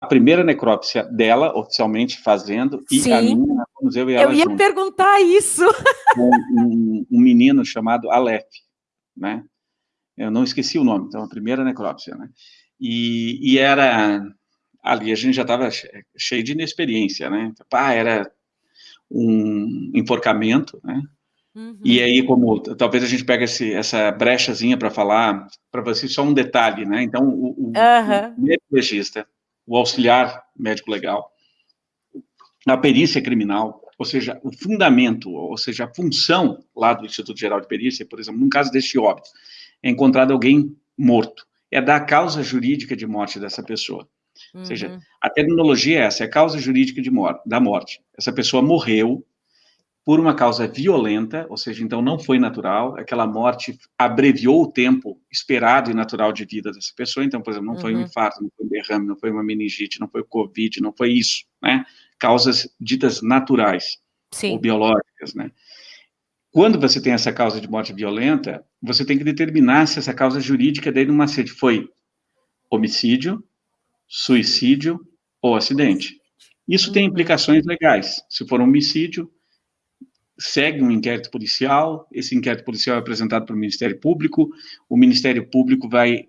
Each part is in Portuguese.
A primeira necrópsia dela, oficialmente fazendo, e Sim. a minha, vamos eu e ela Eu ia juntos, perguntar isso. com um, um menino chamado Aleph, né? Eu não esqueci o nome, então, a primeira necrópsia, né? E, e era, ali a gente já estava cheio de inexperiência, né? Pá, era um enforcamento, né? Uhum. E aí, como talvez a gente pegue esse, essa brechazinha para falar, para vocês só um detalhe, né? Então, o, o, Aham. o médico legista, o auxiliar médico legal, a perícia criminal, ou seja, o fundamento, ou seja, a função lá do Instituto Geral de Perícia, por exemplo, num caso deste óbito, é encontrado alguém morto, é dar a causa jurídica de morte dessa pessoa. Ou seja, Uhum. a terminologia é essa, é a causa jurídica de mor da morte. Essa pessoa morreu por uma causa violenta, ou seja, então não foi natural, aquela morte abreviou o tempo esperado e natural de vida dessa pessoa, então, por exemplo, não foi um Uhum. infarto, não foi um derrame, não foi uma meningite, não foi covid, não foi isso, né? Causas ditas naturais ou Sim. biológicas, né? Quando você tem essa causa de morte violenta, você tem que determinar se essa causa jurídica daí no macete foi homicídio, suicídio ou acidente. Isso tem Uhum. implicações legais. Se for um homicídio, segue um inquérito policial, esse inquérito policial é apresentado para o Ministério Público, o Ministério Público vai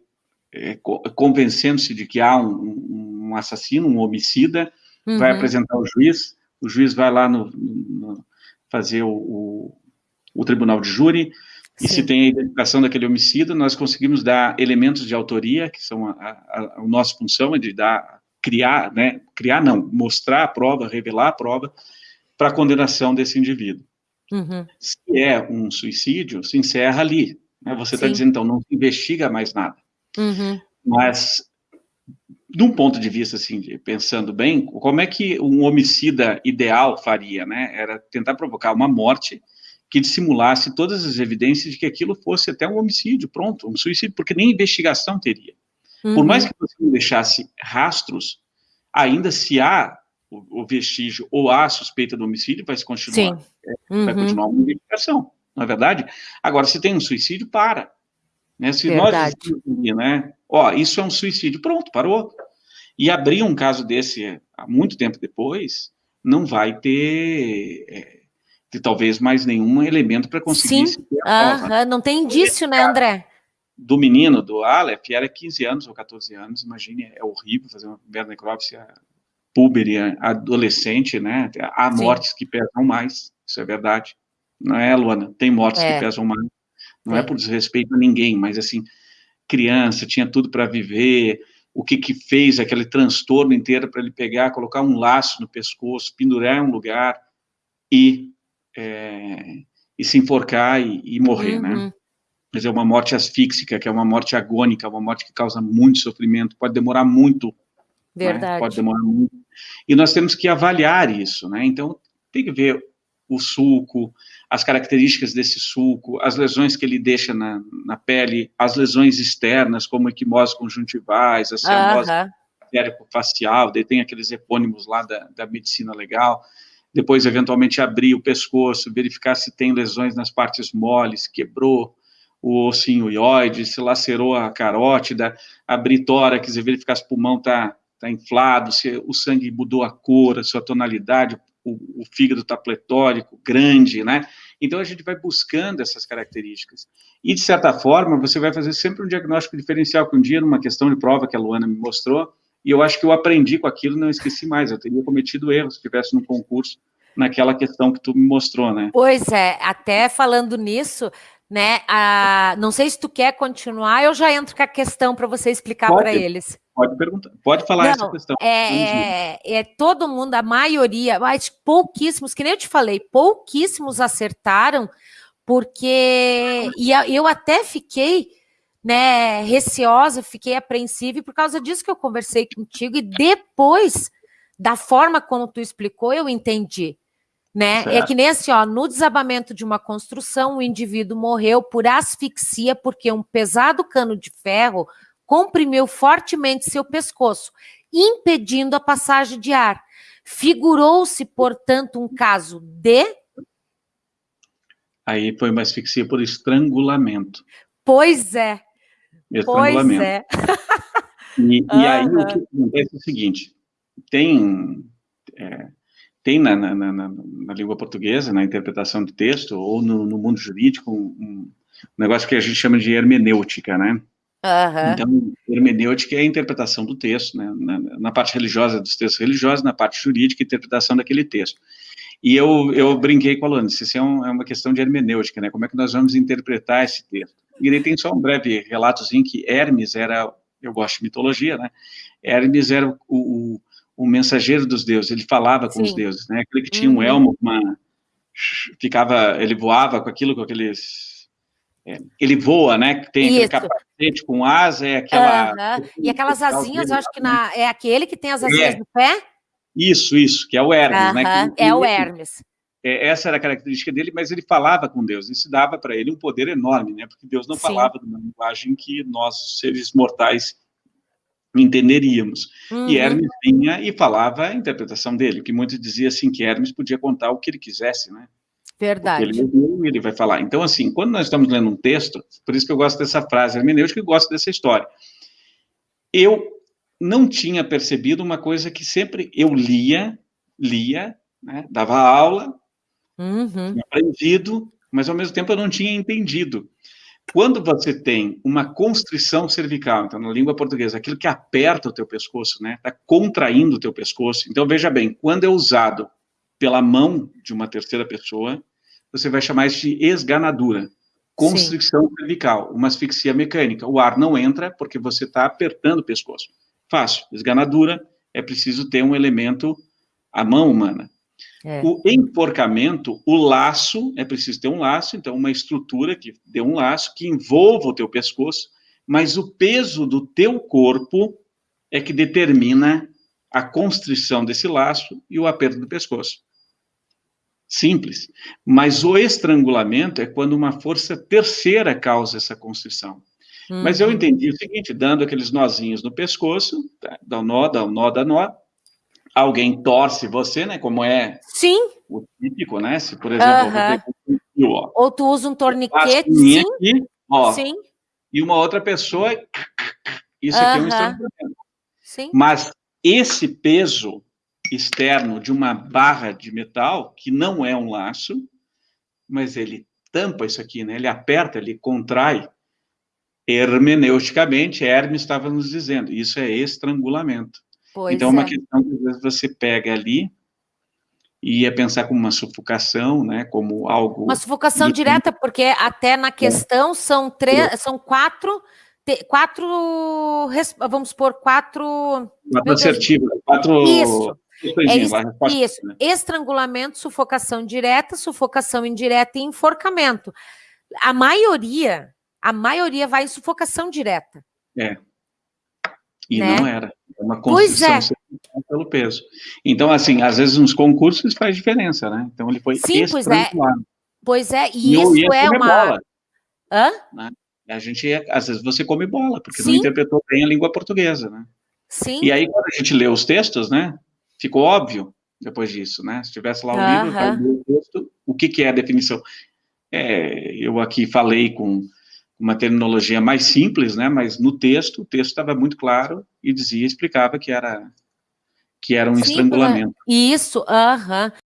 é, co- convencendo-se de que há um, um- assassino, um homicida, vai Uhum. apresentar ao juiz, o juiz vai lá no, no- fazer o, o, o tribunal de júri, e se Sim. tem a identificação daquele homicida, nós conseguimos dar elementos de autoria, que são a, a, a nossa função, é de dar, criar, né, criar não, mostrar a prova, revelar a prova, para a condenação desse indivíduo. Uhum. Se é um suicídio, se encerra ali. Né? Você está dizendo, então, não investiga mais nada. Uhum. Mas, de um ponto de vista, assim, pensando bem, como é que um homicida ideal faria, né? Era tentar provocar uma morte que dissimulasse todas as evidências de que aquilo fosse até um homicídio, pronto, um suicídio, porque nem investigação teria. Por mais Uhum. que você não deixasse rastros, ainda se há o, o vestígio ou há a suspeita do homicídio, vai se continuar Sim. vai Uhum. continuar uma investigação, não é verdade? Agora, se tem um suicídio, para. Né? Se nós Verdade. ali, né, ó, isso é um suicídio, pronto, parou. E abrir um caso desse há muito tempo depois, não vai ter, é, ter talvez mais nenhum elemento para conseguir Sim. Aham. Não tem indício, né, André? Do menino, do Aleph, era 15 anos ou 14 anos, imagine, é horrível fazer uma necrópsia púber e adolescente, né? Há Sim. mortes que pesam mais, isso é verdade. Não é, Luana? Tem mortes É. que pesam mais. Não é por desrespeito a ninguém, mas assim, criança, tinha tudo para viver, o que que fez aquele transtorno inteiro para ele pegar, colocar um laço no pescoço, pendurar em um lugar e, é, e se enforcar e, e morrer, né? Uhum. Mas é uma morte asfíxica, que é uma morte agônica, uma morte que causa muito sofrimento, pode demorar muito né? Verdade. Pode demorar muito. E nós temos que avaliar isso, né? Então, tem que ver o sulco, as características desse sulco, as lesões que ele deixa na, na pele, as lesões externas, como equimose conjuntivais, a cianose Aham. facial, daí tem aqueles epônimos lá da, da medicina legal, depois eventualmente abrir o pescoço, verificar se tem lesões nas partes moles, quebrou o ossinho ióide, se lacerou a carótida, abrir tórax e verificar se o pulmão está tá inflado, se o sangue mudou a cor, a sua tonalidade, o, o fígado está pletórico, grande, né? Então a gente vai buscando essas características. E, de certa forma, você vai fazer sempre um diagnóstico diferencial, que um dia, numa questão de prova que a Luana me mostrou, e eu acho que eu aprendi com aquilo e não esqueci mais, eu teria cometido erros se estivesse no concurso naquela questão que tu me mostrou, né? Pois é, até falando nisso, né? A... Não sei se tu quer continuar, eu já entro com a questão para você explicar para eles. Pode perguntar, pode falar Não, essa questão. É, é, é todo mundo, a maioria, mas pouquíssimos, que nem eu te falei, pouquíssimos acertaram, porque e eu até fiquei né, receosa, fiquei apreensiva, e por causa disso que eu conversei contigo, e depois da forma como tu explicou, eu entendi. Né? É que nem assim, ó, no desabamento de uma construção, o indivíduo morreu por asfixia, porque um pesado cano de ferro comprimiu fortemente seu pescoço, impedindo a passagem de ar. Figurou-se, portanto, um caso de Aí foi uma asfixia por estrangulamento. Pois é. Estrangulamento. Pois é. E, e aí o que acontece é o seguinte, tem, é, tem na, na, na, na, língua portuguesa, na interpretação de texto, ou no, no mundo jurídico, um, um, negócio que a gente chama de hermenêutica, né? Uhum. Então, hermenêutica é a interpretação do texto, né? Na, na, parte religiosa dos textos religiosos, na parte jurídica, a interpretação daquele texto. E eu, eu brinquei com a Luana, isso é, um, é, uma questão de hermenêutica, né? Como é que nós vamos interpretar esse texto? E aí tem só um breve relatozinho que Hermes era, eu gosto de mitologia, né? Hermes era o, o, o mensageiro dos deuses, ele falava com Sim. os deuses, né? Aquele que tinha uhum. um elmo, uma, ficava, ele voava com aquilo, com aqueles... É, ele voa, né? Tem Isso. aquele capacete com asa, é aquela... Uhum. E aquelas asinhas, eu acho que na, é aquele que tem as asinhas é. no pé? Isso, isso, que é o Hermes, uhum. né? Que, é o Hermes. É, essa era a característica dele, mas ele falava com Deus, isso dava para ele um poder enorme, né? Porque Deus não Sim. falava numa linguagem que nós, seres mortais, entenderíamos. Uhum. E Hermes vinha e falava a interpretação dele, que muitos diziam assim, que Hermes podia contar o que ele quisesse, né? Verdade. Ele, ele vai falar. Então, assim, quando nós estamos lendo um texto, por isso que eu gosto dessa frase hermenêutica, eu gosto dessa história. Eu não tinha percebido uma coisa que sempre eu lia, lia, né, dava aula, uhum. aprendido, mas ao mesmo tempo eu não tinha entendido. Quando você tem uma constrição cervical, então na língua portuguesa, aquilo que aperta o teu pescoço, né, está contraindo o teu pescoço. Então veja bem, quando é usado pela mão de uma terceira pessoa, você vai chamar isso de esganadura, constricção Sim. cervical, uma asfixia mecânica. O ar não entra porque você está apertando o pescoço. Fácil, esganadura, é preciso ter um elemento, a mão humana. É. O enforcamento, o laço, é preciso ter um laço, então uma estrutura que dê um laço, que envolva o teu pescoço, mas o peso do teu corpo é que determina a constrição desse laço e o aperto do pescoço. Simples. Mas o estrangulamento é quando uma força terceira causa essa constrição. Uhum. Mas eu uhum. entendi o seguinte, dando aqueles nozinhos no pescoço, tá, dá um nó, dá um nó, dá nó, alguém torce você, né? Como é sim. o típico, né? Se, por exemplo, uhum. fio, ó, ou tu usa um torniquete, sim. Aqui, ó, sim. E uma outra pessoa, isso aqui é um estrangulamento. Sim. Mas esse peso externo de uma barra de metal, que não é um laço, mas ele tampa isso aqui, né? Ele aperta, ele contrai. Hermeneuticamente, Hermes estava nos dizendo, isso é estrangulamento. Pois então, é uma questão que às vezes você pega ali e ia pensar como uma sufocação, né, como algo... Uma sufocação direta, porque até na questão são, três, são quatro, quatro, vamos supor, quatro... Quatro assertivas, quatro... Isso, é isso, isso. Né? estrangulamento, sufocação direta, sufocação indireta e enforcamento. A maioria, a maioria vai em sufocação direta. É, e né? não era. É uma construção é. pelo peso. Então, assim, às vezes nos concursos faz diferença, né? Então ele foi Sim, pois é. Pois é, e, e isso é uma... Bola, Hã? Né? A gente, às vezes você come bola, porque Sim. não interpretou bem a língua portuguesa, né? Sim. E aí, quando a gente lê os textos, né, ficou óbvio depois disso, né? Se tivesse lá o uh -huh. livro, ler o texto, o que, que é a definição? É, eu aqui falei com uma terminologia mais simples, né, mas no texto, o texto estava muito claro e dizia, explicava que era, que era um Sim, estrangulamento. Isso, aham. Uh -huh.